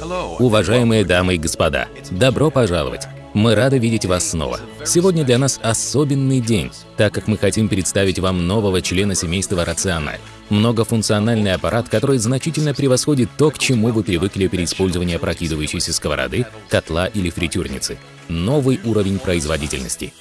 Уважаемые дамы и господа, добро пожаловать! Мы рады видеть вас снова. Сегодня для нас особенный день, так как мы хотим представить вам нового члена семейства Рациональ. Многофункциональный аппарат, который значительно превосходит то, к чему вы привыкли при использовании опрокидывающейся сковороды, котла или фритюрницы. Новый уровень производительности.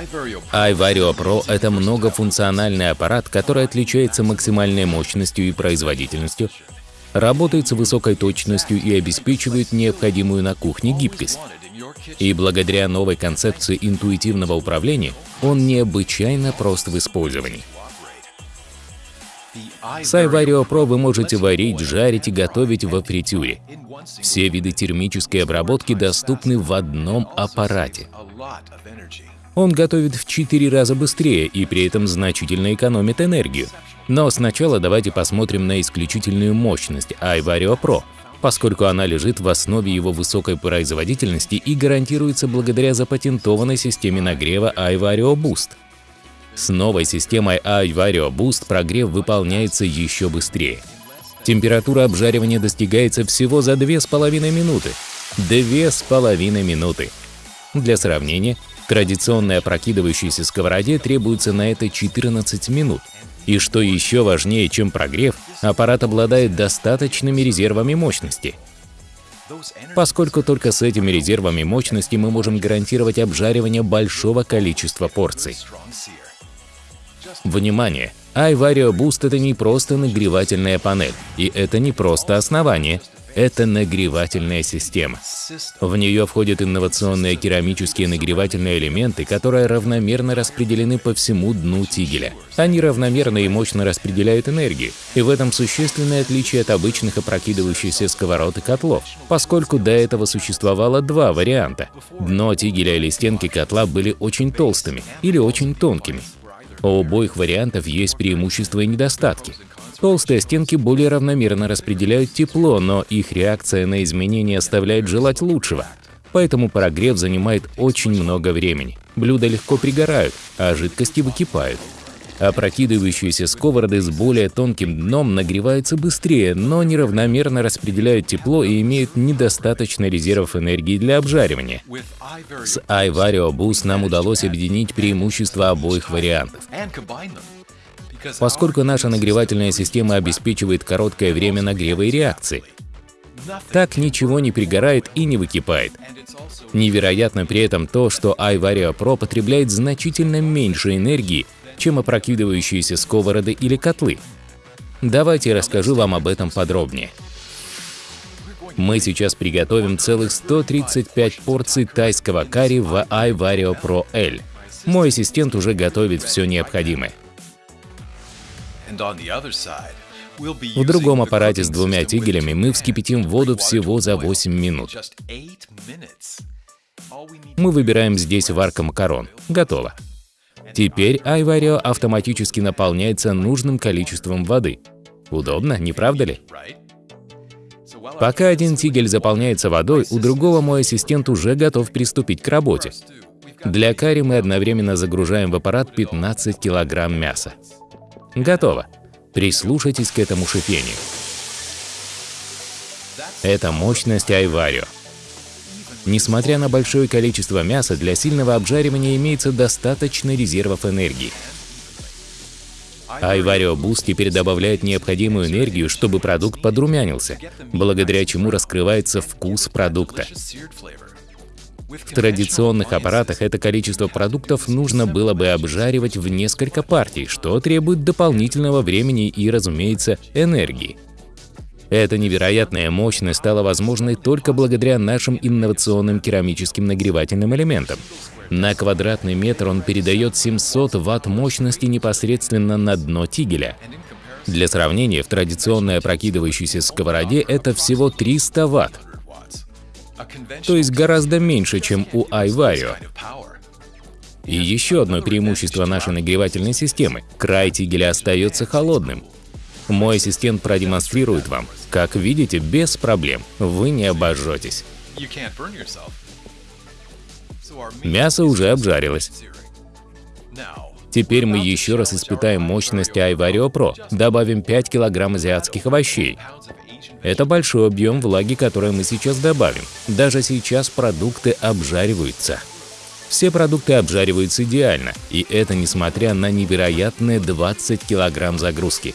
iVario Pro — это многофункциональный аппарат, который отличается максимальной мощностью и производительностью, работает с высокой точностью и обеспечивает необходимую на кухне гибкость. И благодаря новой концепции интуитивного управления он необычайно прост в использовании. С iVario Pro вы можете варить, жарить и готовить во фритюре. Все виды термической обработки доступны в одном аппарате. Он готовит в 4 раза быстрее и при этом значительно экономит энергию. Но сначала давайте посмотрим на исключительную мощность iVario Pro, поскольку она лежит в основе его высокой производительности и гарантируется благодаря запатентованной системе нагрева iVario Boost. С новой системой iVario Boost прогрев выполняется еще быстрее. Температура обжаривания достигается всего за 2,5 минуты. 2,5 минуты. Для сравнения, Традиционной опрокидывающейся сковороде требуется на это 14 минут. И что еще важнее, чем прогрев, аппарат обладает достаточными резервами мощности. Поскольку только с этими резервами мощности мы можем гарантировать обжаривание большого количества порций. Внимание! iVario Boost — это не просто нагревательная панель, и это не просто основание, это нагревательная система. В нее входят инновационные керамические нагревательные элементы, которые равномерно распределены по всему дну тигеля. Они равномерно и мощно распределяют энергию, и в этом существенное отличие от обычных опрокидывающихся сковород и котлов, поскольку до этого существовало два варианта. Дно тигеля или стенки котла были очень толстыми или очень тонкими. У обоих вариантов есть преимущества и недостатки. Толстые стенки более равномерно распределяют тепло, но их реакция на изменения оставляет желать лучшего. Поэтому прогрев занимает очень много времени. Блюда легко пригорают, а жидкости выкипают. Опрокидывающиеся сковороды с более тонким дном нагреваются быстрее, но неравномерно распределяют тепло и имеют недостаточно резервов энергии для обжаривания. С iVario Boost нам удалось объединить преимущества обоих вариантов. Поскольку наша нагревательная система обеспечивает короткое время нагрева и реакции. Так ничего не пригорает и не выкипает. Невероятно при этом то, что iVario Pro потребляет значительно меньше энергии, чем опрокидывающиеся сковороды или котлы. Давайте расскажу вам об этом подробнее. Мы сейчас приготовим целых 135 порций тайского карри в iVario Pro L. Мой ассистент уже готовит все необходимое. В другом аппарате с двумя тигелями мы вскипятим воду всего за 8 минут. Мы выбираем здесь варка макарон. Готово. Теперь iVario автоматически наполняется нужным количеством воды. Удобно, не правда ли? Пока один тигель заполняется водой, у другого мой ассистент уже готов приступить к работе. Для карри мы одновременно загружаем в аппарат 15 килограмм мяса. Готово. Прислушайтесь к этому шипению. Это мощность Айварио. Несмотря на большое количество мяса, для сильного обжаривания имеется достаточно резервов энергии. Айварио Boost теперь добавляет необходимую энергию, чтобы продукт подрумянился, благодаря чему раскрывается вкус продукта. В традиционных аппаратах это количество продуктов нужно было бы обжаривать в несколько партий, что требует дополнительного времени и, разумеется, энергии. Эта невероятная мощность стала возможной только благодаря нашим инновационным керамическим нагревательным элементам. На квадратный метр он передает 700 Вт мощности непосредственно на дно тигеля. Для сравнения, в традиционной опрокидывающейся сковороде это всего 300 Вт. То есть гораздо меньше, чем у iVario. И еще одно преимущество нашей нагревательной системы – край тигеля остается холодным. Мой ассистент продемонстрирует вам. Как видите, без проблем, вы не обожжетесь. Мясо уже обжарилось. Теперь мы еще раз испытаем мощность iVario Pro, добавим 5 кг азиатских овощей. Это большой объем влаги, который мы сейчас добавим. Даже сейчас продукты обжариваются. Все продукты обжариваются идеально, и это несмотря на невероятные 20 кг загрузки.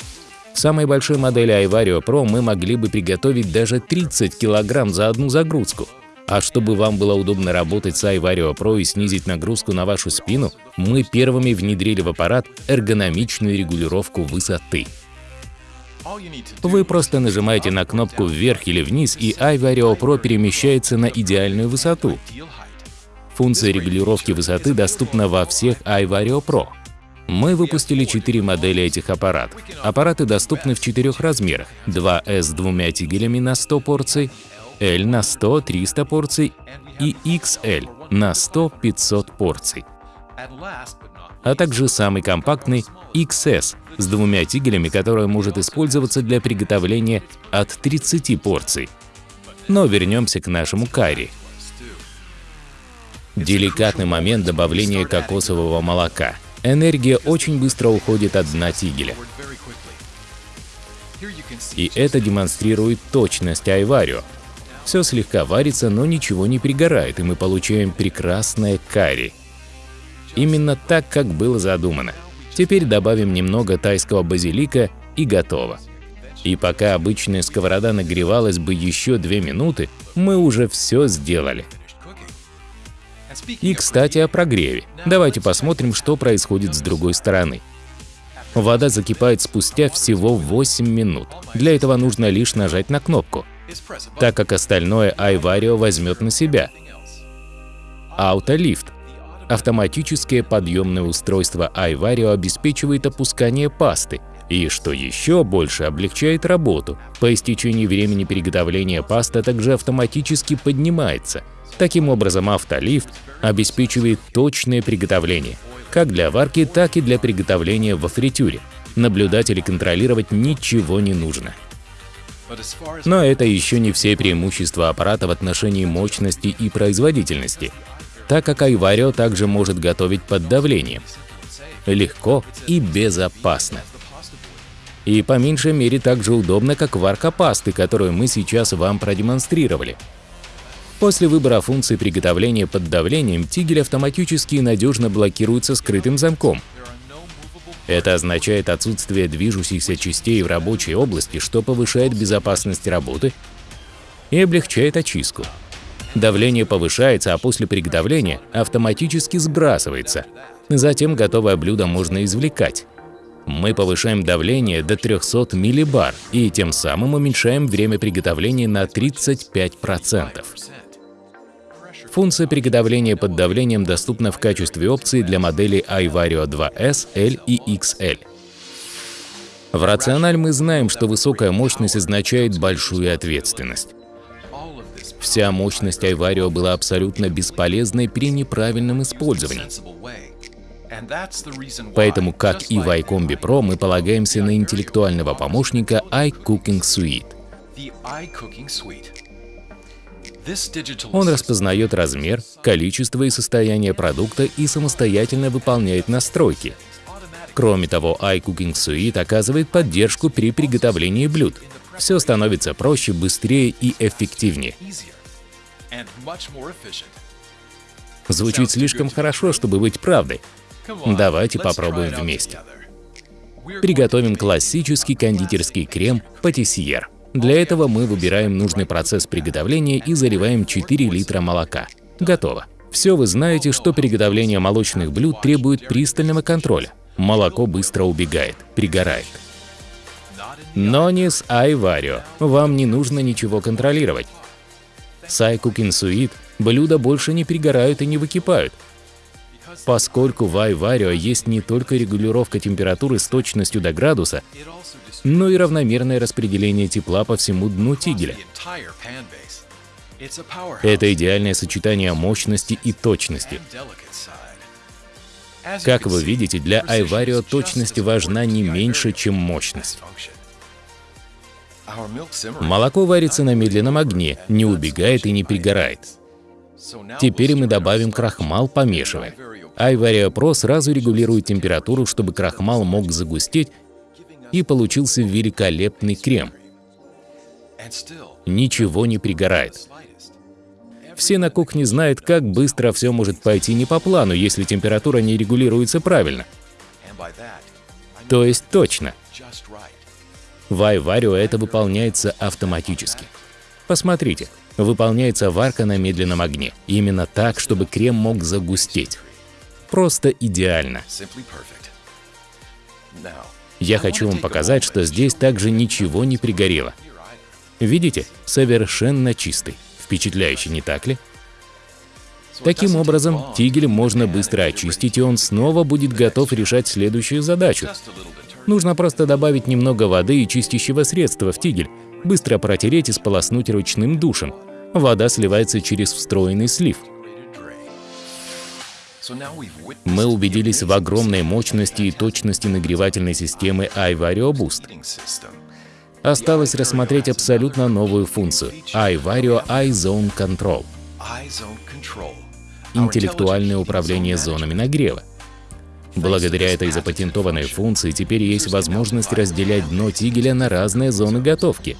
В самой большой модели iVario Pro мы могли бы приготовить даже 30 кг за одну загрузку. А чтобы вам было удобно работать с iVario Pro и снизить нагрузку на вашу спину, мы первыми внедрили в аппарат эргономичную регулировку высоты. Вы просто нажимаете на кнопку вверх или вниз, и iVario Pro перемещается на идеальную высоту. Функция регулировки высоты доступна во всех iVario Pro. Мы выпустили четыре модели этих аппаратов. Аппараты доступны в четырех размерах. 2S с двумя тигелями на 100 порций, L на 100-300 порций и XL на 100-500 порций. А также самый компактный XS с двумя тигелями, который может использоваться для приготовления от 30 порций. Но вернемся к нашему карри. Деликатный момент добавления кокосового молока. Энергия очень быстро уходит от дна тигеля. И это демонстрирует точность Айварио, все слегка варится, но ничего не пригорает, и мы получаем прекрасное карри. Именно так, как было задумано. Теперь добавим немного тайского базилика и готово. И пока обычная сковорода нагревалась бы еще две минуты, мы уже все сделали. И, кстати, о прогреве. Давайте посмотрим, что происходит с другой стороны. Вода закипает спустя всего 8 минут. Для этого нужно лишь нажать на кнопку так как остальное iVario возьмет на себя. Аутолифт. Автоматическое подъемное устройство iVario обеспечивает опускание пасты, и, что еще больше, облегчает работу. По истечении времени приготовления паста также автоматически поднимается. Таким образом, автолифт обеспечивает точное приготовление, как для варки, так и для приготовления во фритюре. Наблюдать или контролировать ничего не нужно. Но это еще не все преимущества аппарата в отношении мощности и производительности, так как Айварио также может готовить под давлением. Легко и безопасно. И по меньшей мере так же удобно, как варка пасты, которую мы сейчас вам продемонстрировали. После выбора функции приготовления под давлением тигель автоматически и надежно блокируется скрытым замком, это означает отсутствие движущихся частей в рабочей области, что повышает безопасность работы и облегчает очистку. Давление повышается, а после приготовления автоматически сбрасывается. Затем готовое блюдо можно извлекать. Мы повышаем давление до 300 миллибар и тем самым уменьшаем время приготовления на 35%. Функция приготовления под давлением доступна в качестве опции для моделей iVario 2S, L и XL. В Рациональ мы знаем, что высокая мощность означает большую ответственность. Вся мощность iVario была абсолютно бесполезной при неправильном использовании. Поэтому, как и в iCombi Pro, мы полагаемся на интеллектуального помощника iCooking Suite. Он распознает размер, количество и состояние продукта и самостоятельно выполняет настройки. Кроме того, iCooking Suite оказывает поддержку при приготовлении блюд. Все становится проще, быстрее и эффективнее. Звучит слишком хорошо, чтобы быть правдой. Давайте попробуем вместе. Приготовим классический кондитерский крем патиссьер. Для этого мы выбираем нужный процесс приготовления и заливаем 4 литра молока. Готово. Все вы знаете, что приготовление молочных блюд требует пристального контроля. Молоко быстро убегает, пригорает. Но не с iVario. Вам не нужно ничего контролировать. С iCooking блюда больше не пригорают и не выкипают. Поскольку в iVario есть не только регулировка температуры с точностью до градуса, но и равномерное распределение тепла по всему дну тигеля. Это идеальное сочетание мощности и точности. Как вы видите, для iVario точность важна не меньше, чем мощность. Молоко варится на медленном огне, не убегает и не пригорает. Теперь мы добавим крахмал, помешивая. iVario Pro сразу регулирует температуру, чтобы крахмал мог загустеть и получился великолепный крем. Ничего не пригорает. Все на кухне знают, как быстро все может пойти не по плану, если температура не регулируется правильно. То есть точно. В iVario это выполняется автоматически. Посмотрите, выполняется варка на медленном огне. Именно так, чтобы крем мог загустеть. Просто идеально. Я хочу вам показать, что здесь также ничего не пригорело. Видите? Совершенно чистый. Впечатляющий, не так ли? Таким образом, тигель можно быстро очистить, и он снова будет готов решать следующую задачу. Нужно просто добавить немного воды и чистящего средства в тигель, быстро протереть и сполоснуть ручным душем. Вода сливается через встроенный слив. Мы убедились в огромной мощности и точности нагревательной системы iVario Boost. Осталось рассмотреть абсолютно новую функцию – iVario iZone Control – интеллектуальное управление зонами нагрева. Благодаря этой запатентованной функции теперь есть возможность разделять дно тигеля на разные зоны готовки.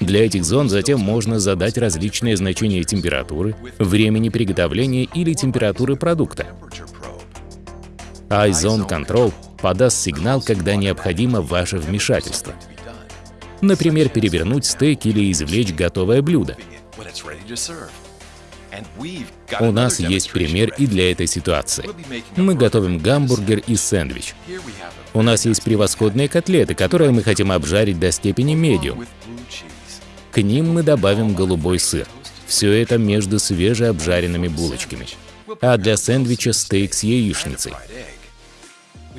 Для этих зон затем можно задать различные значения температуры, времени приготовления или температуры продукта. iZone Control подаст сигнал, когда необходимо ваше вмешательство. Например, перевернуть стейк или извлечь готовое блюдо. У нас есть пример и для этой ситуации. Мы готовим гамбургер и сэндвич. У нас есть превосходные котлеты, которые мы хотим обжарить до степени медиум. К ним мы добавим голубой сыр. Все это между свежеобжаренными булочками. А для сэндвича стейк с яичницей.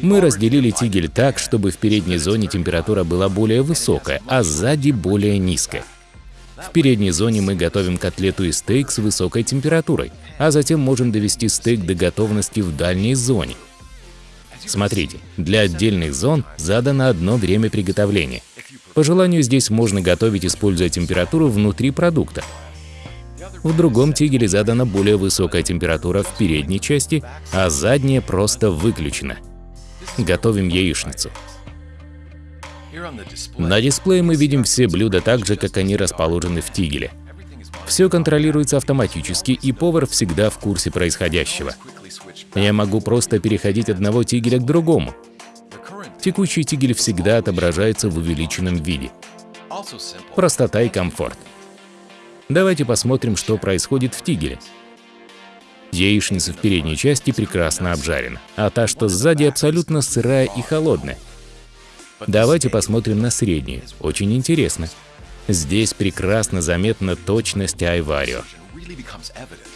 Мы разделили тигель так, чтобы в передней зоне температура была более высокая, а сзади более низкая. В передней зоне мы готовим котлету и стейк с высокой температурой, а затем можем довести стейк до готовности в дальней зоне. Смотрите, для отдельных зон задано одно время приготовления. По желанию здесь можно готовить, используя температуру внутри продукта. В другом тигеле задана более высокая температура в передней части, а задняя просто выключена. Готовим яичницу. На дисплее мы видим все блюда так же, как они расположены в тигеле. Все контролируется автоматически, и повар всегда в курсе происходящего. Я могу просто переходить одного тигеля к другому. Текущий тигель всегда отображается в увеличенном виде. Простота и комфорт. Давайте посмотрим, что происходит в тигеле. Яичница в передней части прекрасно обжарена, а та, что сзади, абсолютно сырая и холодная. Давайте посмотрим на среднюю. Очень интересно. Здесь прекрасно заметна точность айварио.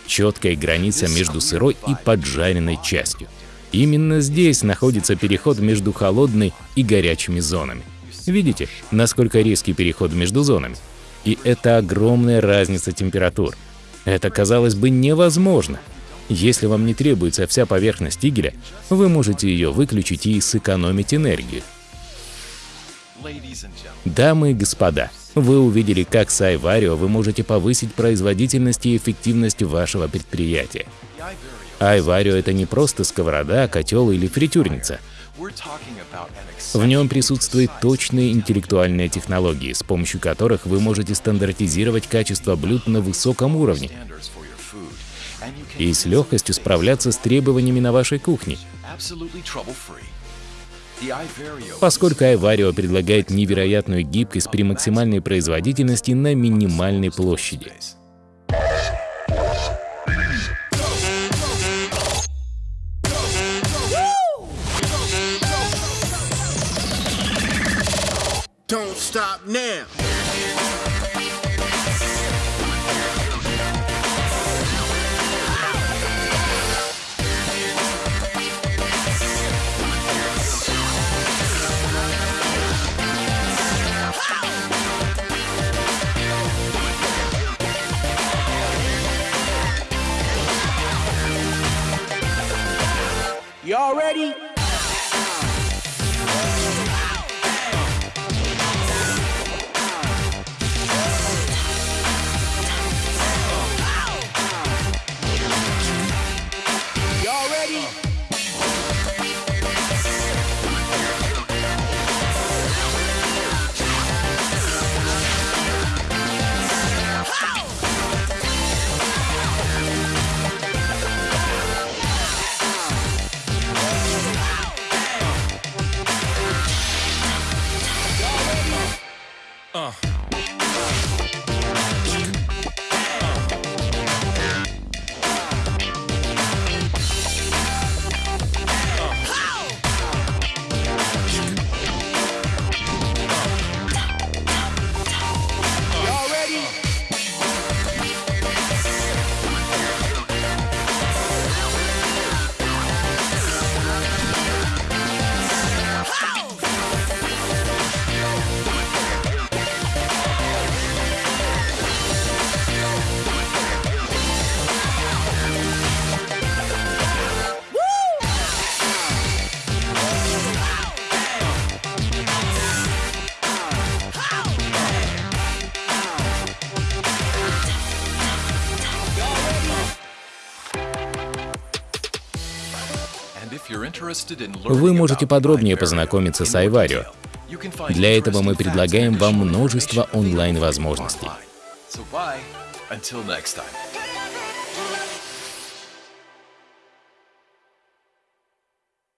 Четкая граница между сырой и поджаренной частью. Именно здесь находится переход между холодной и горячими зонами. Видите, насколько резкий переход между зонами? И это огромная разница температур. Это, казалось бы, невозможно. Если вам не требуется вся поверхность тигеля, вы можете ее выключить и сэкономить энергию. Дамы и господа, вы увидели, как с iVario вы можете повысить производительность и эффективность вашего предприятия. iVario — это не просто сковорода, котел или фритюрница. В нем присутствуют точные интеллектуальные технологии, с помощью которых вы можете стандартизировать качество блюд на высоком уровне и с легкостью справляться с требованиями на вашей кухне. Поскольку iVario предлагает невероятную гибкость при максимальной производительности на минимальной площади. Don't stop now. Вы можете подробнее познакомиться с iVario. Для этого мы предлагаем вам множество онлайн-возможностей.